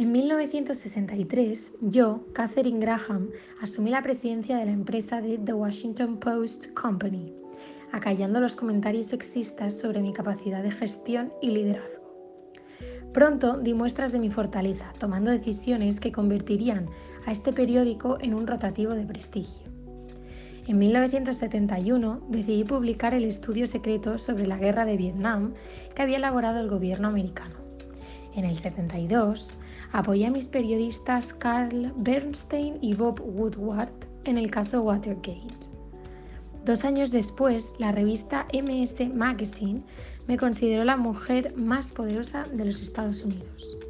En 1963, yo, Catherine Graham, asumí la presidencia de la empresa de The Washington Post Company, acallando los comentarios sexistas sobre mi capacidad de gestión y liderazgo. Pronto di muestras de mi fortaleza, tomando decisiones que convertirían a este periódico en un rotativo de prestigio. En 1971 decidí publicar el estudio secreto sobre la guerra de Vietnam que había elaborado el gobierno americano. En el 72 apoyé a mis periodistas Carl Bernstein y Bob Woodward en el caso Watergate. Dos años después, la revista MS Magazine me consideró la mujer más poderosa de los Estados Unidos.